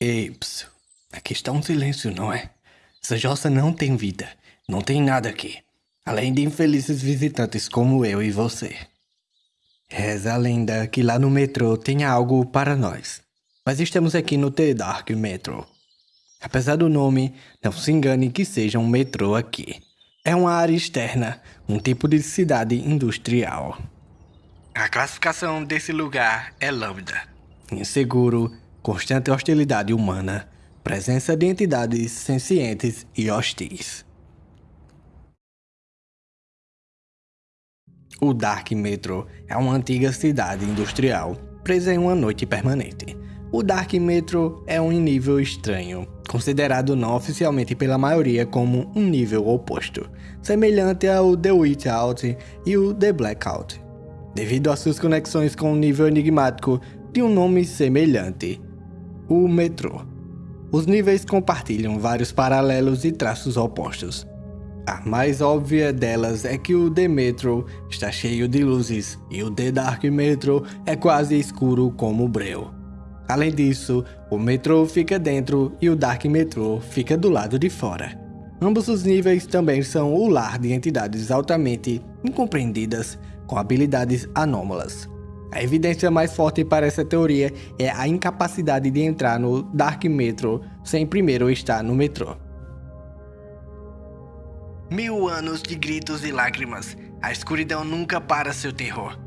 Ei. Aqui está um silêncio, não é? Essa jossa não tem vida. Não tem nada aqui. Além de infelizes visitantes como eu e você. Reza a lenda que lá no metrô tem algo para nós. Mas estamos aqui no The Dark Metro. Apesar do nome, não se engane que seja um metrô aqui. É uma área externa, um tipo de cidade industrial. A classificação desse lugar é lambda. Inseguro, constante hostilidade humana, presença de entidades sencientes e hostis. O Dark Metro é uma antiga cidade industrial presa em uma noite permanente. O Dark Metro é um nível estranho, considerado não oficialmente pela maioria como um nível oposto, semelhante ao The Witch Out e o The Blackout, devido às suas conexões com um nível enigmático de um nome semelhante, o metrô. Os níveis compartilham vários paralelos e traços opostos. A mais óbvia delas é que o The Metro está cheio de luzes e o The Dark Metro é quase escuro como o breu. Além disso, o metrô fica dentro e o Dark Metro fica do lado de fora. Ambos os níveis também são o lar de entidades altamente incompreendidas com habilidades anômalas. A evidência mais forte para essa teoria é a incapacidade de entrar no Dark Metro sem primeiro estar no metrô. Mil anos de gritos e lágrimas, a escuridão nunca para seu terror.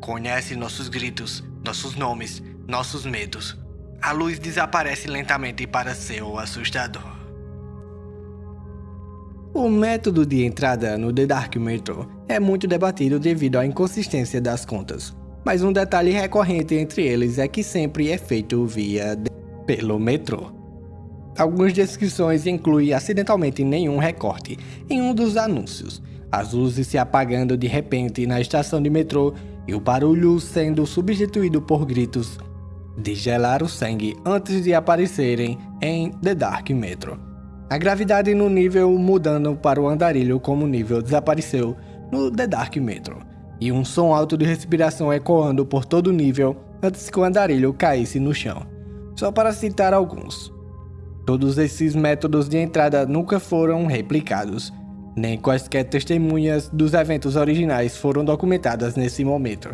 Conhece nossos gritos, nossos nomes, nossos medos. A luz desaparece lentamente para seu assustador. O método de entrada no The Dark Metro é muito debatido devido à inconsistência das contas mas um detalhe recorrente entre eles é que sempre é feito via pelo metrô. Algumas descrições incluem acidentalmente nenhum recorte em um dos anúncios, as luzes se apagando de repente na estação de metrô e o barulho sendo substituído por gritos de gelar o sangue antes de aparecerem em The Dark Metro. A gravidade no nível mudando para o andarilho como o nível desapareceu no The Dark Metro e um som alto de respiração ecoando por todo o nível antes que o andarilho caísse no chão. Só para citar alguns. Todos esses métodos de entrada nunca foram replicados, nem quaisquer testemunhas dos eventos originais foram documentadas nesse momento.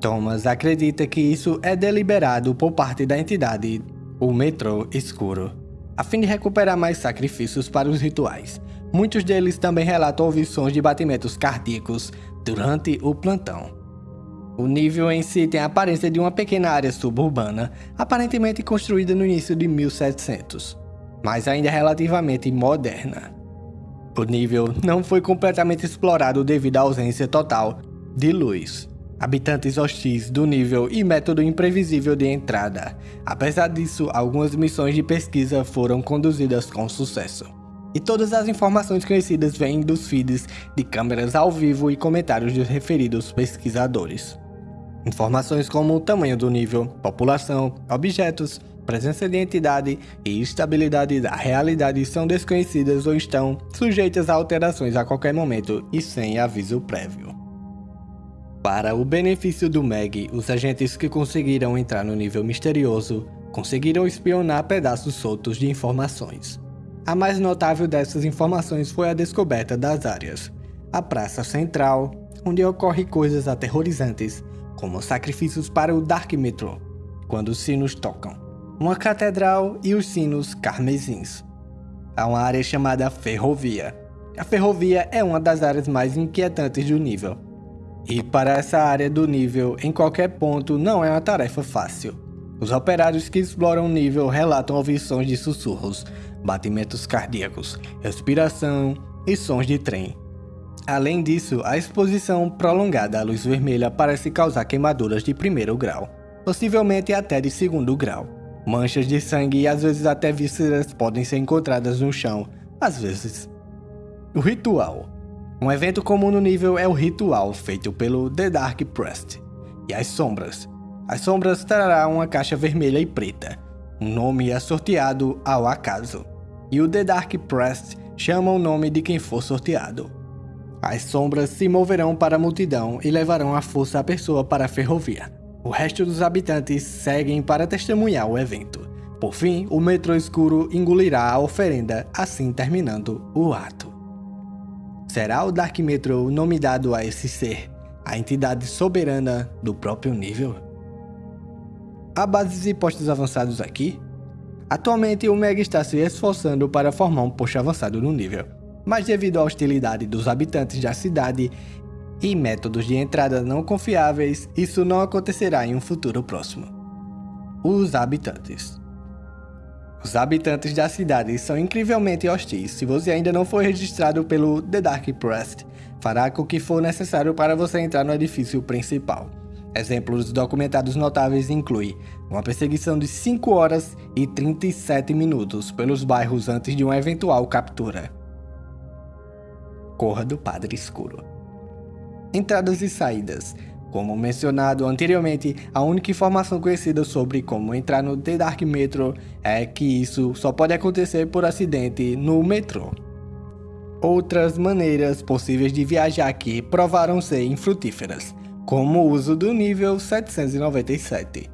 Thomas acredita que isso é deliberado por parte da entidade, o Metrô Escuro, a fim de recuperar mais sacrifícios para os rituais, Muitos deles também relatam ouvir sons de batimentos cardíacos durante o plantão. O nível em si tem a aparência de uma pequena área suburbana, aparentemente construída no início de 1700, mas ainda relativamente moderna. O nível não foi completamente explorado devido à ausência total de luz, habitantes hostis do nível e método imprevisível de entrada. Apesar disso, algumas missões de pesquisa foram conduzidas com sucesso. E todas as informações conhecidas vêm dos feeds de câmeras ao vivo e comentários dos referidos pesquisadores. Informações como o tamanho do nível, população, objetos, presença de entidade e estabilidade da realidade são desconhecidas ou estão sujeitas a alterações a qualquer momento e sem aviso prévio. Para o benefício do Meg, os agentes que conseguiram entrar no nível misterioso conseguiram espionar pedaços soltos de informações. A mais notável dessas informações foi a descoberta das áreas. A Praça Central, onde ocorrem coisas aterrorizantes, como sacrifícios para o Dark Metro, quando os sinos tocam. Uma catedral e os sinos carmesins. Há uma área chamada Ferrovia. A ferrovia é uma das áreas mais inquietantes do nível. E para essa área do nível, em qualquer ponto, não é uma tarefa fácil. Os operários que exploram o nível relatam ouvir sons de sussurros, batimentos cardíacos, respiração e sons de trem. Além disso, a exposição prolongada à luz vermelha parece causar queimaduras de primeiro grau, possivelmente até de segundo grau. Manchas de sangue e às vezes até vísceras podem ser encontradas no chão, às vezes. O ritual. Um evento comum no nível é o ritual feito pelo The Dark Priest e as sombras. As sombras trará uma caixa vermelha e preta. Um nome é sorteado ao acaso e o The Dark Press chama o nome de quem for sorteado. As sombras se moverão para a multidão e levarão a força a pessoa para a ferrovia. O resto dos habitantes seguem para testemunhar o evento. Por fim, o metrô escuro engolirá a oferenda, assim terminando o ato. Será o Dark Metro o nome dado a esse ser, a entidade soberana do próprio nível? Há bases e postos avançados aqui? Atualmente, o Mega está se esforçando para formar um posto avançado no nível, mas devido à hostilidade dos habitantes da cidade e métodos de entrada não confiáveis, isso não acontecerá em um futuro próximo. Os habitantes os habitantes da cidade são incrivelmente hostis. Se você ainda não foi registrado pelo The Dark Press, fará com que for necessário para você entrar no edifício principal. Exemplos documentados notáveis incluem uma perseguição de 5 horas e 37 minutos pelos bairros antes de uma eventual captura. Corra do Padre Escuro. Entradas e saídas. Como mencionado anteriormente, a única informação conhecida sobre como entrar no The Dark Metro é que isso só pode acontecer por acidente no metrô. Outras maneiras possíveis de viajar aqui provaram ser infrutíferas, como o uso do nível 797,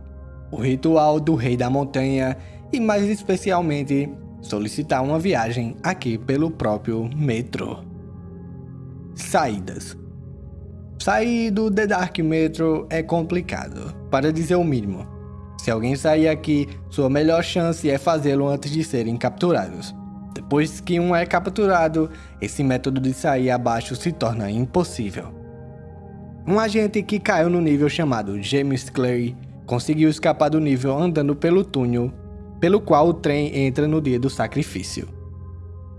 o ritual do Rei da Montanha e mais especialmente solicitar uma viagem aqui pelo próprio metrô. Saídas Sair do The Dark Metro é complicado, para dizer o mínimo. Se alguém sair aqui, sua melhor chance é fazê-lo antes de serem capturados. Depois que um é capturado, esse método de sair abaixo se torna impossível. Um agente que caiu no nível chamado James Clay conseguiu escapar do nível andando pelo túnel pelo qual o trem entra no dia do sacrifício.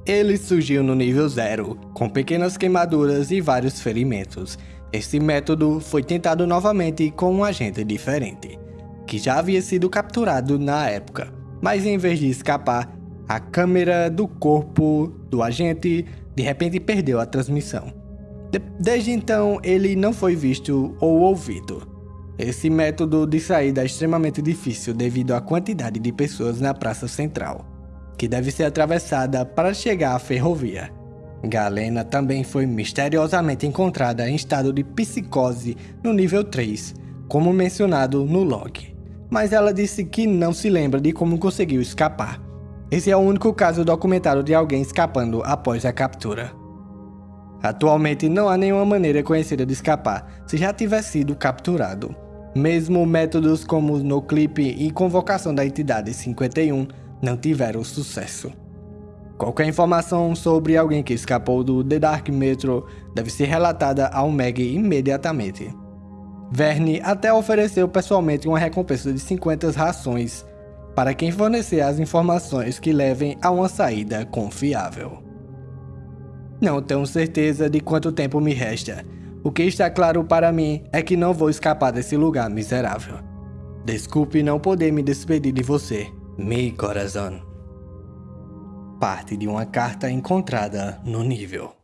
Ele surgiu no nível 0, com pequenas queimaduras e vários ferimentos, esse método foi tentado novamente com um agente diferente, que já havia sido capturado na época, mas em vez de escapar, a câmera do corpo do agente de repente perdeu a transmissão. De desde então, ele não foi visto ou ouvido. Esse método de saída é extremamente difícil devido à quantidade de pessoas na praça central, que deve ser atravessada para chegar à ferrovia. Galena também foi misteriosamente encontrada em estado de psicose no nível 3, como mencionado no log. Mas ela disse que não se lembra de como conseguiu escapar. Esse é o único caso documentado de alguém escapando após a captura. Atualmente não há nenhuma maneira conhecida de escapar se já tiver sido capturado. Mesmo métodos como no clipe e convocação da entidade 51 não tiveram sucesso. Qualquer informação sobre alguém que escapou do The Dark Metro deve ser relatada ao Meg imediatamente. Verne até ofereceu pessoalmente uma recompensa de 50 rações para quem fornecer as informações que levem a uma saída confiável. Não tenho certeza de quanto tempo me resta. O que está claro para mim é que não vou escapar desse lugar miserável. Desculpe não poder me despedir de você, meu coração parte de uma carta encontrada no nível.